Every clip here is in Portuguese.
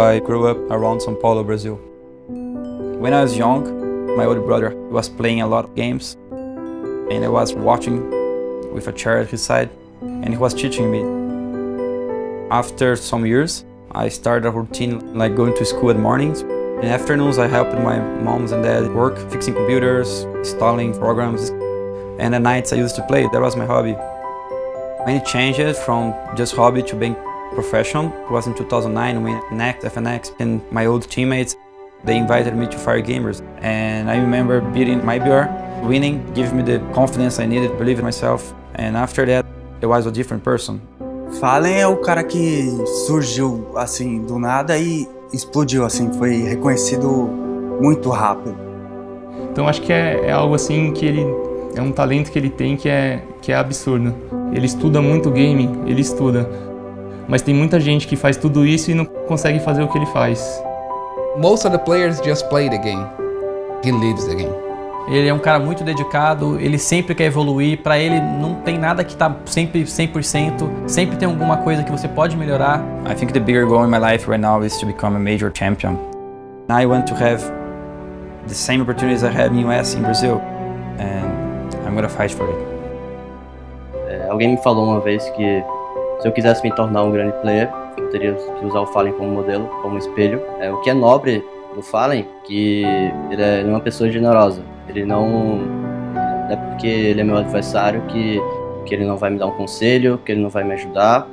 I grew up around São Paulo, Brazil. When I was young, my older brother was playing a lot of games and I was watching with a chair at his side and he was teaching me. After some years, I started a routine like going to school in mornings. In afternoons, I helped my moms and dad work, fixing computers, installing programs. And at nights, I used to play. That was my hobby. When it changed from just hobby to being professional, it was in 2009 when NEXT, FNX, and my old teammates, they invited me to Fire Gamers. And I remember beating my BR, winning, giving me the confidence I needed, believe in myself. And after that, I was a different person. Fallen é o cara que surgiu assim do nada e explodiu assim, foi reconhecido muito rápido. Então acho que é, é, algo assim que ele é um talento que ele tem que é que é absurdo. Ele estuda muito game, ele estuda, mas tem muita gente que faz tudo isso e não consegue fazer o que ele faz. Most of the players just play the game. He lives the game. Ele é um cara muito dedicado, ele sempre quer evoluir, para ele não tem nada que tá sempre 100%, sempre tem alguma coisa que você pode melhorar. I think the bigger goal in my life right now is to become a major champion. I want to have the same opportunities I had in US in Brazil and I'm gonna fight for it. É, alguém me falou uma vez que se eu quisesse me tornar um grande player, eu teria que usar o Fallen como modelo, como espelho. É, o que é nobre do Fallen, que ele é uma pessoa generosa. Ele não, não é porque ele é meu adversário que, que ele não vai me dar um conselho, que ele não vai me ajudar.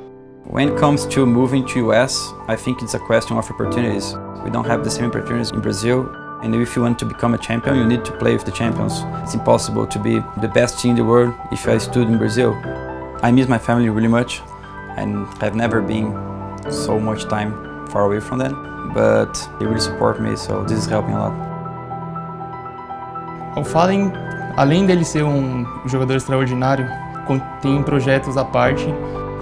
When it comes to moving to US, I think it's a question of opportunities. We don't have the same opportunities in Brazil. And if you want to become a champion, you need to play with the champions. It's impossible to be the best team in the world if I stood in Brazil. I miss my family really much and I've never been so much time far away from them. But they really support me, so this is helping a lot. O Fallen, além dele ser um jogador extraordinário, tem projetos à parte.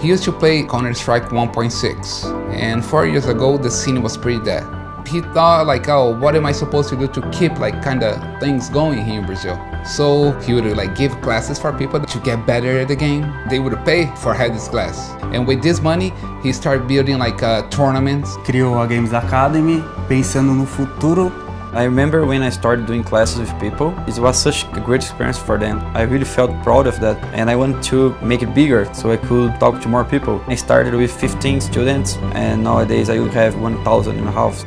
He used to play Counter-Strike 1.6, and four years ago the scene was pretty dead. He thought like, oh, what am I supposed to do to keep like kind of things going here in Brazil? So he would like give classes for people to get better at the game. They would pay for have this class. And with this money, he started building like uh, tournaments. Criou a Games Academy pensando no futuro I remember when I started doing classes with people, it was such a great experience for them. I really felt proud of that and I wanted to make it bigger so I could talk to more people. I started with 15 students and nowadays I have 1,000 in my house.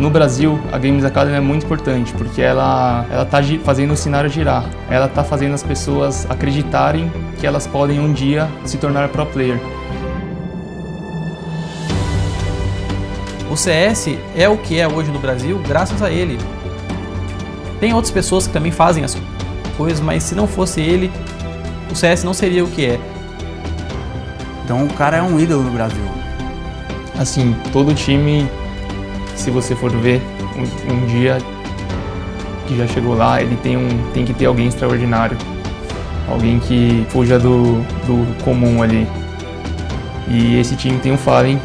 No Brasil, a Games Academy é muito importante porque ela ela tá fazendo o cenário girar. Ela tá fazendo as pessoas acreditarem que elas podem um dia se tornar pro player. O CS é o que é hoje no Brasil graças a ele. Tem outras pessoas que também fazem as coisas, mas se não fosse ele, o CS não seria o que é. Então o cara é um ídolo no Brasil. Assim, todo time, se você for ver um, um dia que já chegou lá, ele tem, um, tem que ter alguém extraordinário. Alguém que fuja do, do comum ali. E esse time tem um Fallen